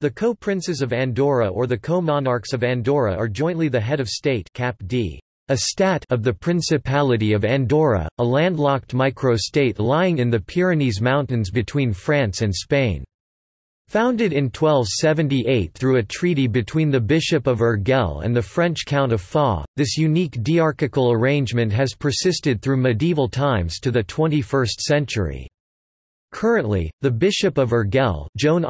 The co-princes of Andorra or the co-monarchs of Andorra are jointly the head of state cap d. A stat of the Principality of Andorra, a landlocked micro-state lying in the Pyrenees Mountains between France and Spain. Founded in 1278 through a treaty between the Bishop of Urgell and the French Count of Foix, this unique diarchical arrangement has persisted through medieval times to the 21st century. Currently, the Bishop of Urgell Joan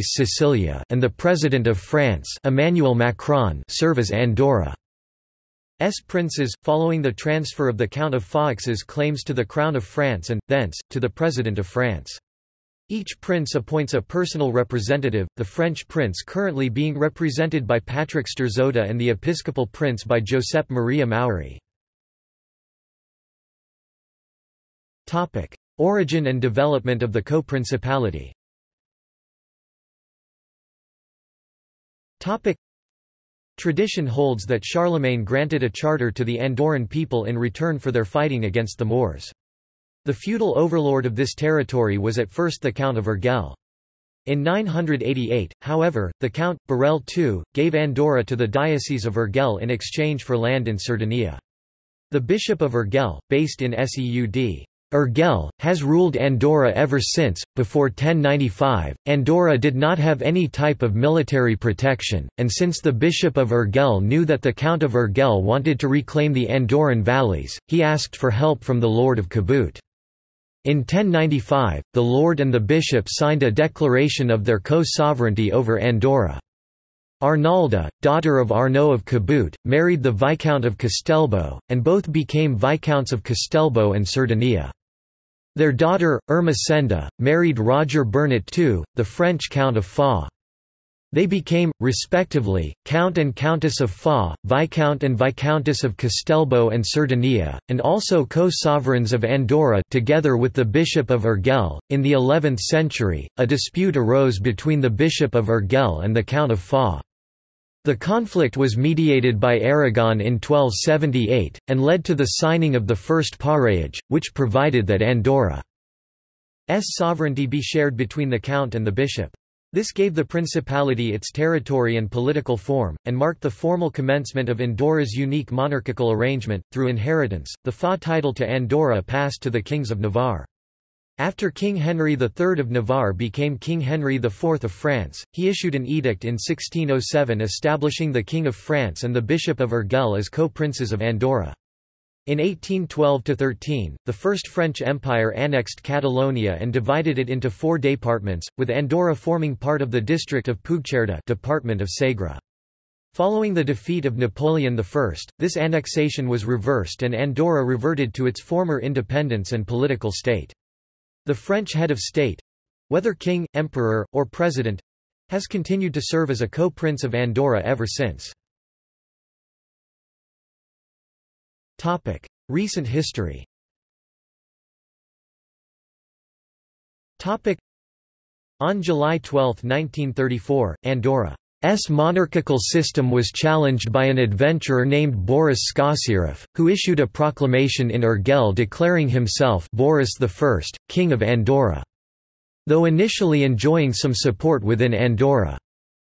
Sicilia and the President of France Emmanuel Macron serve as Andorra's princes, following the transfer of the Count of Foix's claims to the Crown of France and, thence, to the President of France. Each prince appoints a personal representative, the French prince currently being represented by Patrick Strzoda and the episcopal prince by Josep Maria Mauri. Origin and development of the co-principality Tradition holds that Charlemagne granted a charter to the Andorran people in return for their fighting against the Moors. The feudal overlord of this territory was at first the Count of Urgell. In 988, however, the Count, Borrell II, gave Andorra to the Diocese of Urgell in exchange for land in Cerdanya. The Bishop of Urgell, based in Seud. Urgell, has ruled Andorra ever since. Before 1095, Andorra did not have any type of military protection, and since the Bishop of Urgell knew that the Count of Urgell wanted to reclaim the Andorran valleys, he asked for help from the Lord of Caboet. In 1095, the lord and the bishop signed a declaration of their co-sovereignty over Andorra. Arnalda, daughter of Arnaud of Caboet, married the Viscount of Castelbó, and both became Viscounts of Castelbó and Cerdanya. Their daughter, Ermessenda, married Roger Bernat II, the French Count of Foix. They became, respectively, Count and Countess of Foix, Viscount and Viscountess of Castelbó and Cerdanya, and also co-sovereigns of Andorra together with the Bishop of Urgell. In the 11th century, a dispute arose between the Bishop of Urgell and the Count of Foix. The conflict was mediated by Aragon in 1278, and led to the signing of the First Pareage, which provided that Andorra's sovereignty be shared between the Count and the Bishop. This gave the principality its territory and political form, and marked the formal commencement of Andorra's unique monarchical arrangement. Through inheritance, the Foix title to Andorra passed to the kings of Navarre. After King Henry III of Navarre became King Henry IV of France, he issued an edict in 1607 establishing the King of France and the Bishop of Urgell as co-princes of Andorra. In 1812–13, the First French Empire annexed Catalonia and divided it into four departments, with Andorra forming part of the district of Puigcerdà department of Segre. Following the defeat of Napoleon I, this annexation was reversed and Andorra reverted to its former independence and political state. The French head of state—whether king, emperor, or president—has continued to serve as a co-prince of Andorra ever since. Topic: Recent history. Topic: On July 12, 1934, Andorra's monarchical system was challenged by an adventurer named Boris Skossyreff, who issued a proclamation in Urgell declaring himself Boris I, King of Andorra. Though initially enjoying some support within Andorra.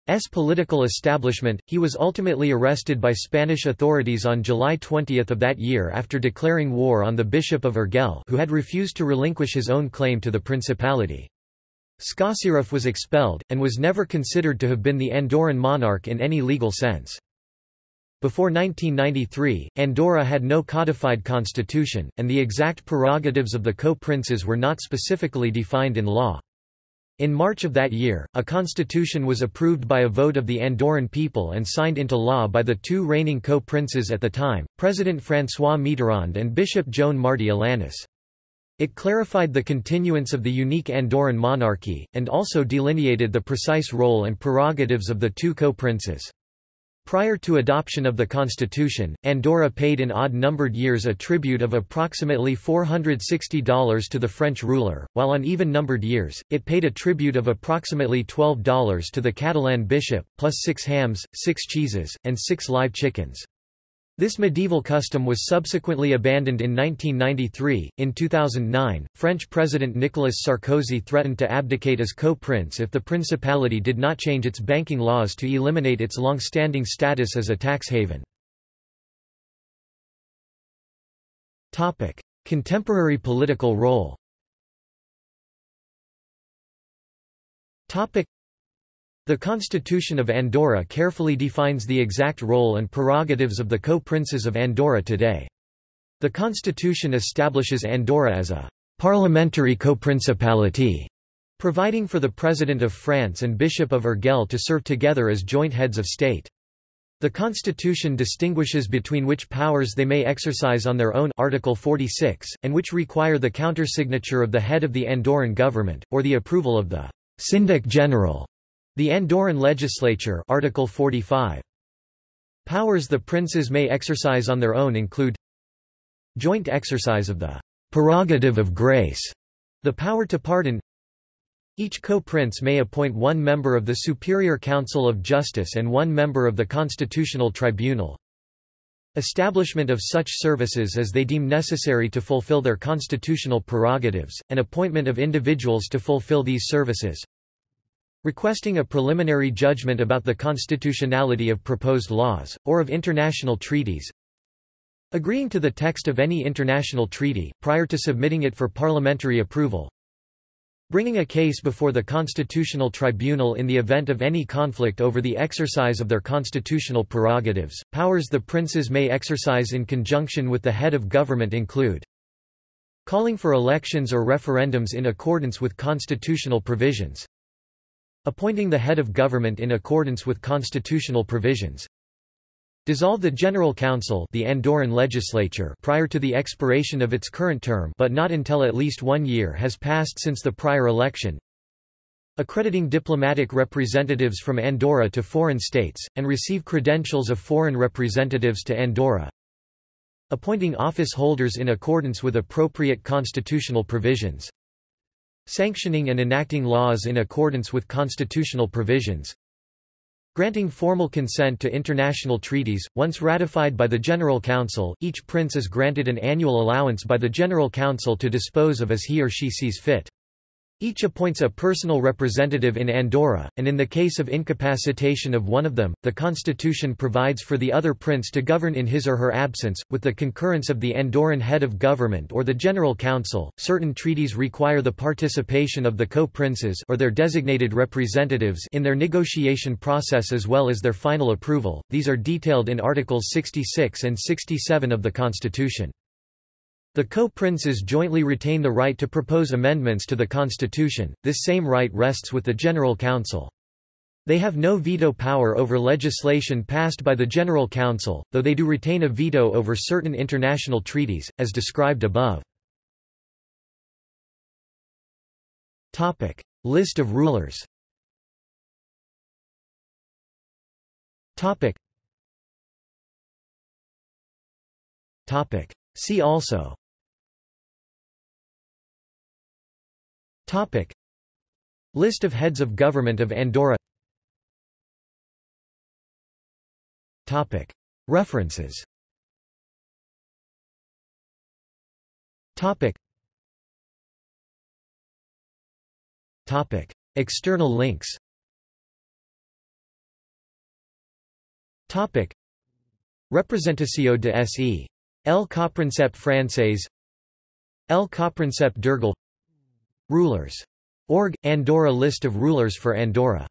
S political establishment, he was ultimately arrested by Spanish authorities on July 20 of that year after declaring war on the Bishop of Urgell who had refused to relinquish his own claim to the principality. Skossyreff was expelled, and was never considered to have been the Andorran monarch in any legal sense. Before 1993, Andorra had no codified constitution, and the exact prerogatives of the co-princes were not specifically defined in law. In March of that year, a constitution was approved by a vote of the Andorran people and signed into law by the two reigning co-princes at the time, President François Mitterrand and Bishop Joan Martí Alanis. It clarified the continuance of the unique Andorran monarchy, and also delineated the precise role and prerogatives of the two co-princes. Prior to adoption of the constitution, Andorra paid in odd-numbered years a tribute of approximately $460 to the French ruler, while on even-numbered years, it paid a tribute of approximately $12 to the Catalan bishop, plus six hams, six cheeses, and six live chickens. This medieval custom was subsequently abandoned in 1993. In 2009, French President Nicolas Sarkozy threatened to abdicate as co-prince if the principality did not change its banking laws to eliminate its long-standing status as a tax haven. Contemporary political role. The Constitution of Andorra carefully defines the exact role and prerogatives of the co-princes of Andorra today. The constitution establishes Andorra as a parliamentary co-principality, providing for the President of France and Bishop of Urgell to serve together as joint heads of state. The constitution distinguishes between which powers they may exercise on their own Article 46, and which require the countersignature of the head of the Andorran government, or the approval of the Syndic General. The Andorran legislature Article 45. Powers the princes may exercise on their own include Joint exercise of the prerogative of grace, the power to pardon Each co-prince may appoint one member of the Superior Council of Justice and one member of the Constitutional Tribunal. Establishment of such services as they deem necessary to fulfill their constitutional prerogatives, and appointment of individuals to fulfill these services requesting a preliminary judgment about the constitutionality of proposed laws, or of international treaties, agreeing to the text of any international treaty, prior to submitting it for parliamentary approval, bringing a case before the Constitutional Tribunal in the event of any conflict over the exercise of their constitutional prerogatives. Powers the princes may exercise in conjunction with the head of government include calling for elections or referendums in accordance with constitutional provisions, Appointing the head of government in accordance with constitutional provisions. Dissolve the General Council the Andorran legislature prior to the expiration of its current term but not until at least one year has passed since the prior election. Accrediting diplomatic representatives from Andorra to foreign states, and receive credentials of foreign representatives to Andorra. Appointing office holders in accordance with appropriate constitutional provisions sanctioning and enacting laws in accordance with constitutional provisions, Granting formal consent to international treaties, once ratified by the General Council, each prince is granted an annual allowance by the General Council to dispose of as he or she sees fit. Each appoints a personal representative in Andorra, and in the case of incapacitation of one of them, the constitution provides for the other prince to govern in his or her absence, with the concurrence of the Andorran head of government or the General Council. Certain treaties require the participation of the co-princes or their designated representatives in their negotiation process as well as their final approval. These are detailed in Articles 66 and 67 of the Constitution. The co-princes jointly retain the right to propose amendments to the constitution, this same right rests with the General Council. They have no veto power over legislation passed by the General Council, though they do retain a veto over certain international treaties, as described above. Topic. List of rulers Topic. Topic. See also Topic. List of heads of government of Andorra Topic. References Topic. Topic. External links Topic. Representació de S.E. El Copríncep Francès El Copríncep d'Urgell Rulers. Org. Andorra List of rulers for Andorra